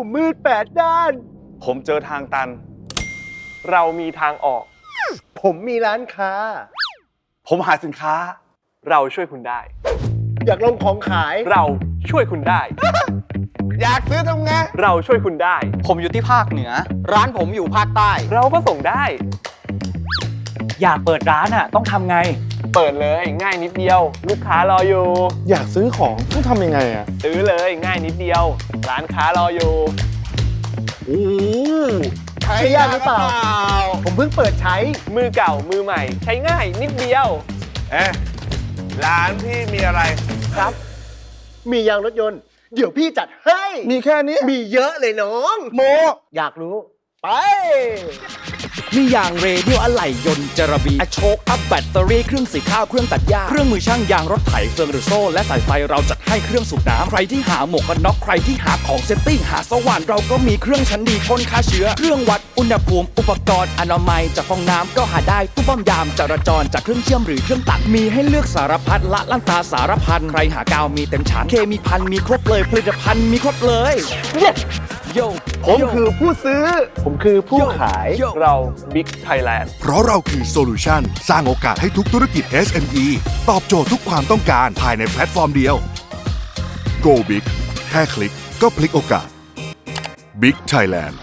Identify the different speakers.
Speaker 1: ผมมืดแปดด้าน
Speaker 2: ผมเจอทางตัน เรามีทางออก
Speaker 1: ผมมีร้านค้า
Speaker 2: ผมหาสินค้า เราช่วยคุณได้
Speaker 1: อยากลงของขาย
Speaker 2: เราช่วยคุณได้
Speaker 3: อยากซื้อทำไง
Speaker 2: เราช่วยคุณได้
Speaker 4: ผมอยู่ที่ภาคเหนือ ร้านผมอยู่ภาคใต้
Speaker 2: เราก็ส่งได้
Speaker 4: อยากเปิดร้านอะ ต้องทำไง
Speaker 2: เปิดเลยง่ายนิดเดียว ลูกค้ารออยู่
Speaker 3: อยากซื้อของต้องทำยังไงอะ
Speaker 2: ซื้อเลยง่ายนิดเดียว ร้านค้ารออยู่
Speaker 3: โอ้ใช้
Speaker 1: ใช้ยากหรือเปล่า ผมเพิ่งเปิดใช้
Speaker 2: มือเก่ามือใหม่ ใช้ง่ายนิดเดียว
Speaker 3: เอ๊ะร้านพี่มีอะไร
Speaker 2: ครับ
Speaker 1: มียางรถยนต์ เดี๋ยวพี่จัดให้
Speaker 3: มีแค่นี้
Speaker 1: มีเยอะเลยน้อง
Speaker 3: โม
Speaker 1: อยากรู้ ไป
Speaker 5: มีอย่างเรเดียวอะไหล่ยนต์จระบีอะโช้คอัพแบตเตอรี่เครื่องสีข้าวเครื่องตัดหญ้าเครื่องมือช่างยางรถไถเฟืองหรือโซ่ และสายไฟเราจัดให้เครื่องสูบน้ำใครที่หาหมวกกันน็อกใครที่หาของ safety หาสว่านเราก็มีเครื่องชั้นดีพ่นฆ่าเชื้อ เครื่องวัดอุณหภูมิอุปกรณ์อนามัยจากฟองน้ำก็หาได้ตู้ป้อมยามจราจรจากเครื่องเชื่อมหรือเครื่องตัดมีให้เลือกสารพัดละลั่นตาสารพันใครหากาวมีเต็มชั้นเคมีพันมีครบเลยผลิตภัณฑ์มีครบเลย yo
Speaker 1: ผมคือผู้ซื้อ ผมคือผู้ขาย
Speaker 2: เรา Big Thailand
Speaker 6: เพราะเราคือ solution สร้างโอกาสให้ทุกธุรกิจ SME ตอบโจทย์ทุกความต้องการภายในแพลตฟอร์มเดียว Go Big แค่คลิกก็พลิกโอกาส Big Thailand